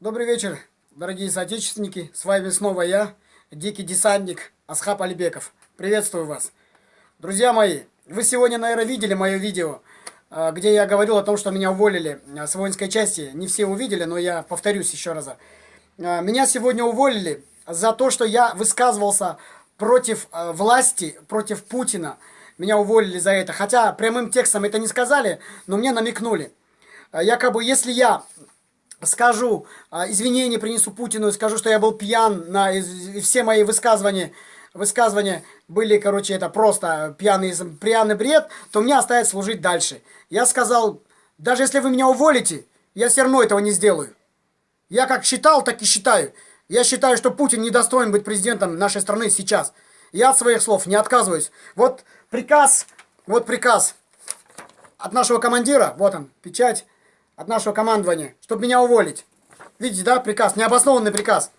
Добрый вечер, дорогие соотечественники. С вами снова я, дикий десантник Асхаб Алибеков. Приветствую вас. Друзья мои, вы сегодня, наверное, видели мое видео, а, где я говорил о том, что меня уволили а, с воинской части. Не все увидели, но я повторюсь еще раз. А, меня сегодня уволили за то, что я высказывался против власти, против Путина. Меня уволили за это. Хотя прямым текстом это не сказали, но мне намекнули. Якобы, если я скажу, а, извинения принесу Путину скажу, что я был пьян, на, все мои высказывания, высказывания были, короче, это просто пьяный, пьяный бред, то мне оставит служить дальше. Я сказал, даже если вы меня уволите, я все равно этого не сделаю. Я как считал, так и считаю. Я считаю, что Путин не достоин быть президентом нашей страны сейчас. Я от своих слов не отказываюсь. Вот приказ, вот приказ от нашего командира, вот он, печать от нашего командования, чтобы меня уволить. Видите, да, приказ, необоснованный приказ.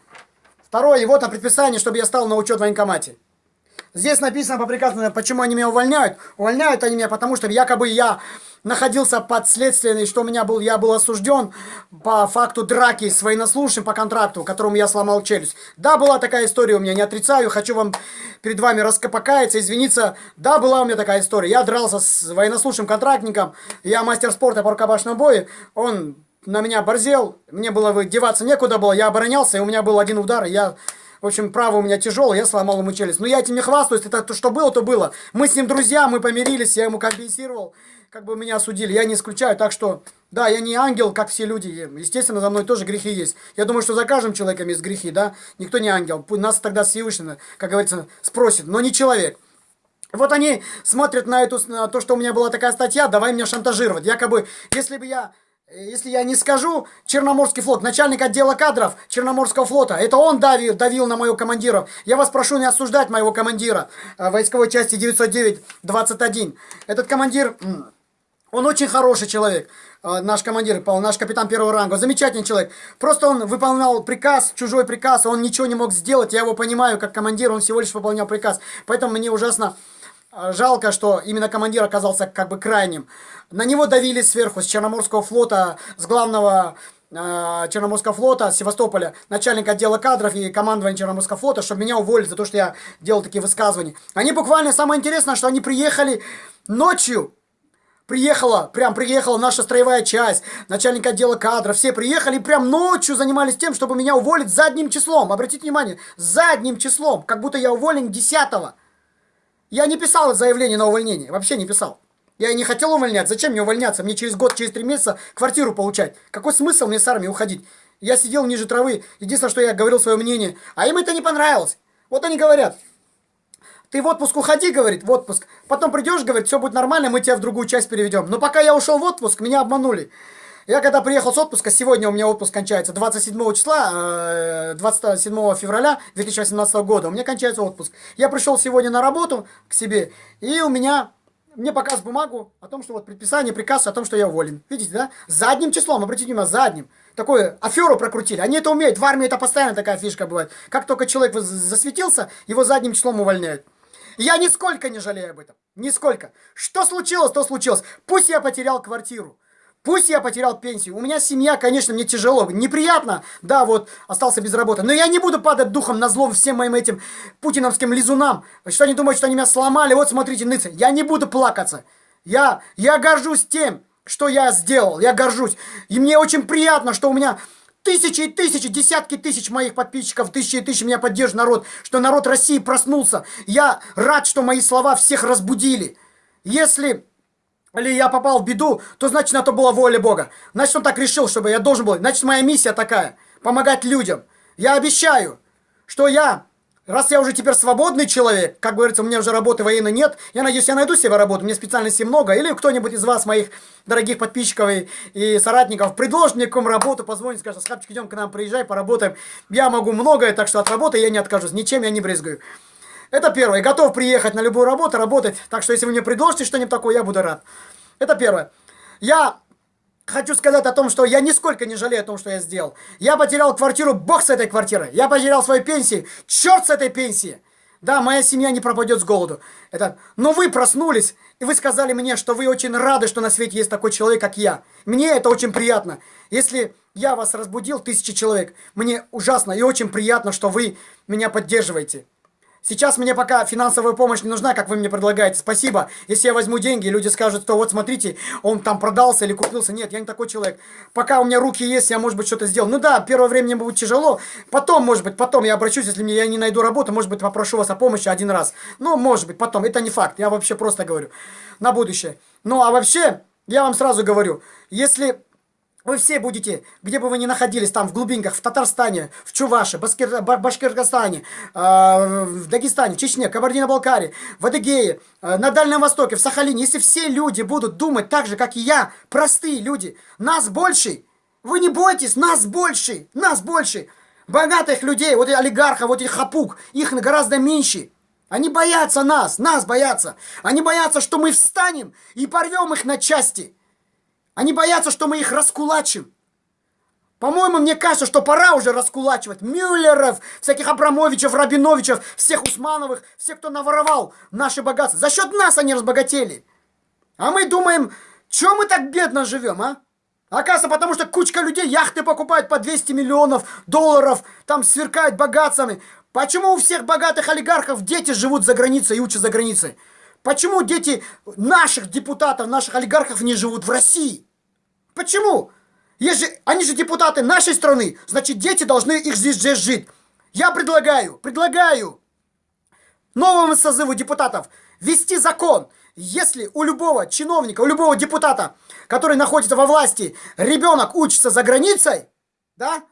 Второе, вот на предписание, чтобы я стал на учет в военкомате. Здесь написано по приказу, почему они меня увольняют. Увольняют они меня, потому что якобы я находился под следствием, что у меня был, я был осужден по факту драки с военнослужащим по контракту, которому я сломал челюсть. Да, была такая история у меня, не отрицаю, хочу вам перед вами раскопакаяться, извиниться. Да, была у меня такая история. Я дрался с военнослужащим контрактником, я мастер спорта по рукопашному бою, он на меня борзел, мне было деваться некуда было, я оборонялся, и у меня был один удар, и я в общем, право у меня тяжелое, я сломал ему челюсть. Но я этим не хвастаюсь, это то, что было, то было. Мы с ним друзья, мы помирились, я ему компенсировал, как бы меня осудили. Я не исключаю, так что, да, я не ангел, как все люди. Естественно, за мной тоже грехи есть. Я думаю, что за каждым человеком есть грехи, да. Никто не ангел. Нас тогда Всевышний, как говорится, спросит, но не человек. Вот они смотрят на, эту, на то, что у меня была такая статья, давай меня шантажировать. Якобы, если бы я если я не скажу, Черноморский флот, начальник отдела кадров Черноморского флота, это он давил, давил на моего командира. Я вас прошу не осуждать моего командира э, войсковой части 909-21. Этот командир, он очень хороший человек, э, наш командир, наш капитан первого ранга, замечательный человек. Просто он выполнял приказ, чужой приказ, он ничего не мог сделать, я его понимаю как командир, он всего лишь выполнял приказ. Поэтому мне ужасно э, жалко, что именно командир оказался как бы крайним. На него давили сверху, с Черноморского флота, с главного э, Черноморского флота, Севастополя, начальник отдела кадров и командования Черноморского флота, чтобы меня уволили за то, что я делал такие высказывания. Они буквально, самое интересное, что они приехали ночью, Приехала, прям приехала наша строевая часть, начальник отдела кадров, все приехали, прям ночью занимались тем, чтобы меня уволить задним числом. Обратите внимание, задним числом, как будто я уволен 10 -го. Я не писал заявление на увольнение, вообще не писал. Я и не хотел увольнять. Зачем мне увольняться? Мне через год, через три месяца квартиру получать. Какой смысл мне с армии уходить? Я сидел ниже травы. Единственное, что я говорил свое мнение. А им это не понравилось. Вот они говорят. Ты в отпуск уходи, говорит, в отпуск. Потом придешь, говорит, все будет нормально, мы тебя в другую часть переведем. Но пока я ушел в отпуск, меня обманули. Я когда приехал с отпуска, сегодня у меня отпуск кончается 27 числа, 27 э, февраля 2018 года, у меня кончается отпуск. Я пришел сегодня на работу к себе, и у меня мне показ бумагу о том, что вот предписание, приказ о том, что я уволен. Видите, да? Задним числом, обратите внимание, задним. Такую аферу прокрутили. Они это умеют. В армии это постоянно такая фишка бывает. Как только человек засветился, его задним числом увольняют. Я нисколько не жалею об этом. Нисколько. Что случилось, то случилось. Пусть я потерял квартиру. Пусть я потерял пенсию, у меня семья, конечно, мне тяжело, неприятно, да, вот, остался без работы, но я не буду падать духом на злом всем моим этим путиновским лизунам, что они думают, что они меня сломали, вот смотрите, ныцы, я не буду плакаться, я, я горжусь тем, что я сделал, я горжусь, и мне очень приятно, что у меня тысячи и тысячи, десятки тысяч моих подписчиков, тысячи и тысячи меня поддерживает народ, что народ России проснулся, я рад, что мои слова всех разбудили, если или я попал в беду, то значит на то была воля Бога. Значит он так решил, чтобы я должен был. Значит моя миссия такая. Помогать людям. Я обещаю, что я, раз я уже теперь свободный человек, как говорится, у меня уже работы военной нет, я надеюсь, я найду себе работу, мне специальности много, или кто-нибудь из вас, моих дорогих подписчиков и, и соратников, предложит мне какую работу, позвонит, скажет, Скапчик, идем к нам, приезжай, поработаем. Я могу многое, так что от работы я не откажусь, ничем я не брезгую. Это первое. Готов приехать на любую работу, работать. Так что, если вы мне предложите что-нибудь такое, я буду рад. Это первое. Я хочу сказать о том, что я нисколько не жалею о том, что я сделал. Я потерял квартиру, бог с этой квартирой. Я потерял свою пенсию, черт с этой пенсией. Да, моя семья не пропадет с голоду. Это... Но вы проснулись, и вы сказали мне, что вы очень рады, что на свете есть такой человек, как я. Мне это очень приятно. Если я вас разбудил, тысячи человек, мне ужасно и очень приятно, что вы меня поддерживаете. Сейчас мне пока финансовая помощь не нужна, как вы мне предлагаете. Спасибо. Если я возьму деньги, люди скажут, что вот смотрите, он там продался или купился. Нет, я не такой человек. Пока у меня руки есть, я, может быть, что-то сделал. Ну да, первое время мне будет тяжело. Потом, может быть, потом я обращусь, если мне я не найду работу, может быть, попрошу вас о помощи один раз. Ну, может быть, потом. Это не факт. Я вообще просто говорю. На будущее. Ну, а вообще, я вам сразу говорю, если вы все будете, где бы вы ни находились, там в глубинках, в Татарстане, в Чуваше, Баскир, Башкирстане, э, в Дагестане, в Чечне, Кабардино-Балкарии, в Адыгее, э, на Дальнем Востоке, в Сахалине, если все люди будут думать так же, как и я, простые люди, нас больше, вы не бойтесь, нас больше, нас больше. Богатых людей, вот этих олигархов, вот этих хапук, их гораздо меньше. Они боятся нас, нас боятся. Они боятся, что мы встанем и порвем их на части. Они боятся, что мы их раскулачим. По-моему, мне кажется, что пора уже раскулачивать Мюллеров, всяких Абрамовичев, Рабиновичев, всех Усмановых, всех, кто наворовал наши богатства. За счет нас они разбогатели. А мы думаем, что мы так бедно живем, а? Оказывается, потому что кучка людей яхты покупают по 200 миллионов долларов, там сверкают богатствами. Почему у всех богатых олигархов дети живут за границей и учатся за границей? Почему дети наших депутатов, наших олигархов не живут в России? Почему? Если они же депутаты нашей страны, значит дети должны их здесь, здесь жить. Я предлагаю, предлагаю новому созыву депутатов ввести закон, если у любого чиновника, у любого депутата, который находится во власти, ребенок учится за границей, да,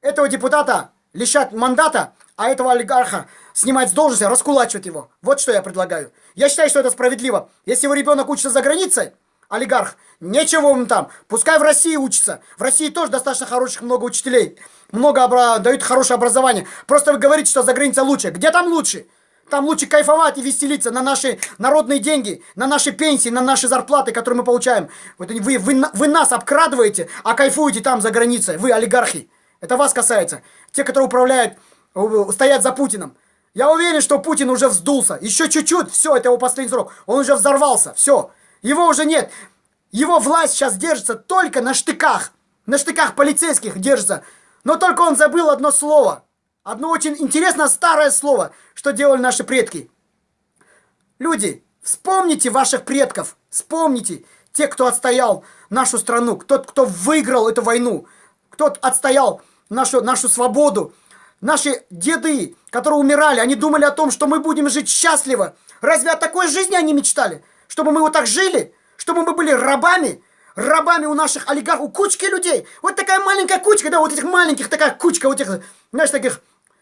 этого депутата лишать мандата, а этого олигарха снимать с должности, раскулачивать его. Вот что я предлагаю. Я считаю, что это справедливо. Если его ребенок учится за границей, олигарх, нечего ему там. Пускай в России учится. В России тоже достаточно хороших много учителей. Много обра... дают хорошее образование. Просто вы говорите, что за границей лучше. Где там лучше? Там лучше кайфовать и веселиться на наши народные деньги, на наши пенсии, на наши зарплаты, которые мы получаем. Вы, вы, вы нас обкрадываете, а кайфуете там за границей. Вы олигархи. Это вас касается. Те, которые управляют, стоят за Путиным. Я уверен, что Путин уже вздулся. Еще чуть-чуть, все, это его последний срок. Он уже взорвался, все. Его уже нет. Его власть сейчас держится только на штыках. На штыках полицейских держится. Но только он забыл одно слово. Одно очень интересное старое слово, что делали наши предки. Люди, вспомните ваших предков. Вспомните те, кто отстоял нашу страну. Тот, кто выиграл эту войну. Кто отстоял нашу, нашу свободу. Наши деды, которые умирали, они думали о том, что мы будем жить счастливо. Разве о такой жизни они мечтали? Чтобы мы вот так жили? Чтобы мы были рабами? Рабами у наших олигархов, у кучки людей. Вот такая маленькая кучка, да, вот этих маленьких, такая кучка вот этих, знаешь, таких,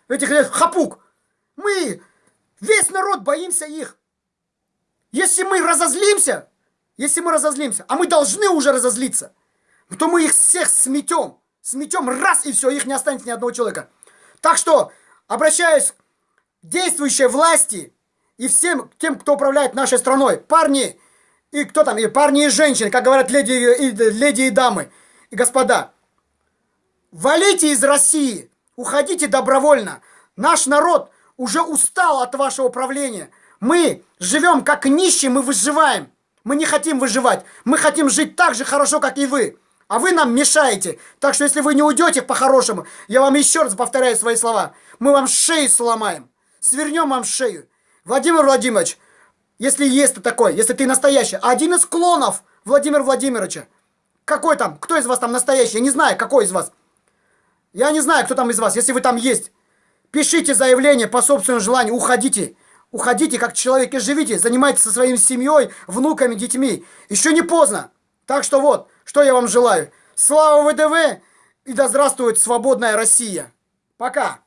этих, этих хапук. Мы, весь народ, боимся их. Если мы разозлимся, если мы разозлимся, а мы должны уже разозлиться, то мы их всех сметем. Сметем раз и все, их не останется ни одного человека. Так что, обращаюсь к действующей власти и всем тем, кто управляет нашей страной, парни и кто там, и парни и женщины, как говорят леди и, леди и дамы, и господа, валите из России, уходите добровольно. Наш народ уже устал от вашего управления. Мы живем как нищие, мы выживаем. Мы не хотим выживать. Мы хотим жить так же хорошо, как и вы. А вы нам мешаете. Так что если вы не уйдете по-хорошему, я вам еще раз повторяю свои слова. Мы вам шею сломаем. Свернем вам шею. Владимир Владимирович, если есть ты такой, если ты настоящий, один из клонов Владимира Владимировича. Какой там? Кто из вас там настоящий? Я не знаю, какой из вас. Я не знаю, кто там из вас, если вы там есть. Пишите заявление по собственному желанию, уходите. Уходите как человек и живите, занимайтесь со своей семьей, внуками, детьми. Еще не поздно. Так что вот, что я вам желаю? Слава ВДВ и да здравствует свободная Россия! Пока!